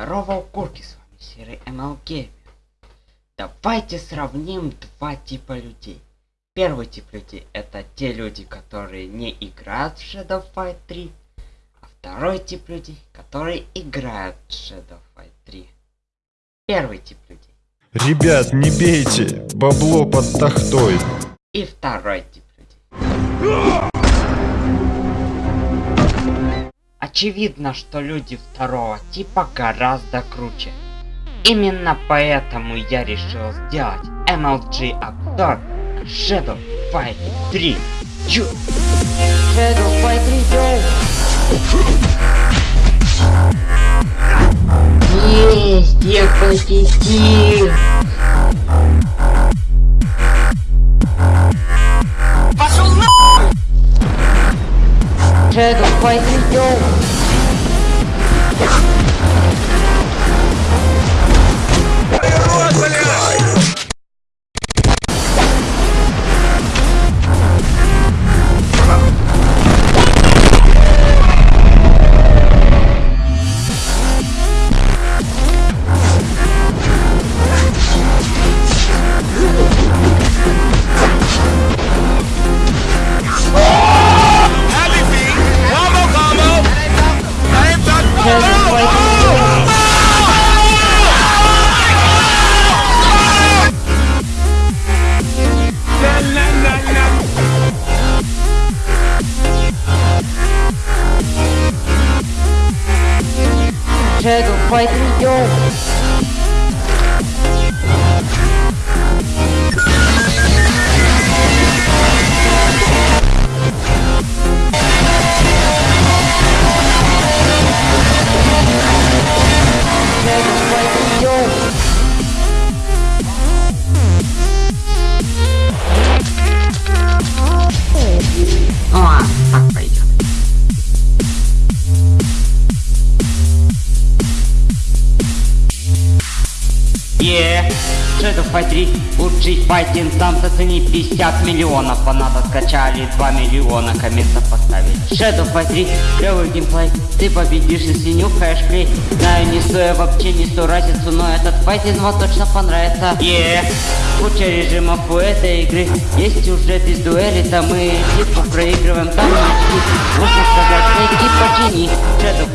Здорово, укурки, с вами серый Gamer. Давайте сравним два типа людей. Первый тип людей это те люди, которые не играют в Shadow Fight 3. А второй тип людей, которые играют в Shadow Fight 3. Первый тип людей. Ребят, не бейте, бабло под тахтой. И второй тип людей. Очевидно, что люди второго типа гораздо круче. Именно поэтому я решил сделать MLG обзор Shadow Fight 3. Чу! Shadow Fight 3, йоу! Есть, я победил! Vai, Cristiano. Então. Shadow Fight 3, йоу! Е, Fight 3, лучший файтинг, там зацени 50 миллионов, фанатов скачали 2 миллиона, комментов поставили. Shadow Fight 3, клевый геймплей, ты победишь, если нюхаешь клей. Знаю, не стою вообще не сто разницу, но этот файтинг вам точно понравится. Е, куча режимов у этой игры, есть сюжет из дуэли, там мы типа проигрываем, там не Можно сказать, найти почини.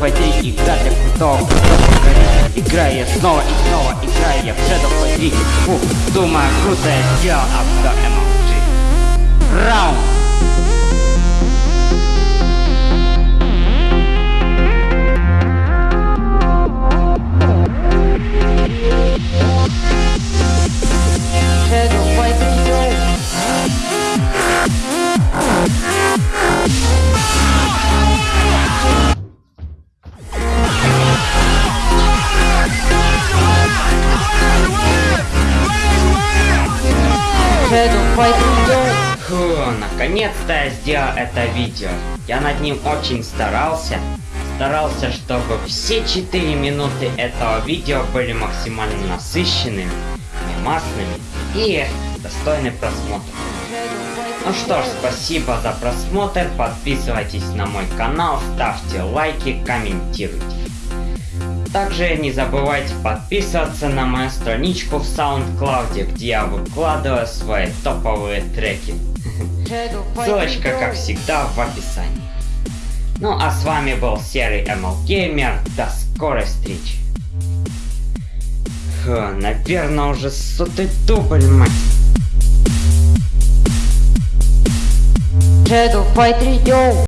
Fight 3, игра для крутого, крутого программиста. Играю я снова и снова, играю я в Shadow 3. Фу, думаю, круто я сделал обзор MLG. Раунд. Shadow Fight 3, йоу. Фу, наконец-то я сделал это видео. Я над ним очень старался. Старался, чтобы все 4 минуты этого видео были максимально насыщенными, мемасными и достойны просмотра. Ну что ж, спасибо за просмотр, подписывайтесь на мой канал, ставьте лайки, комментируйте. Также не забывайте подписываться на мою страничку в SoundCloud, где я выкладываю свои топовые треки. Ссылочка, как всегда, в описании. Ну а с вами был Серый ML Gamer. До скорой встречи. Фу, наверное, уже сотый дубль, мать. Shadow Fight 3, йоу!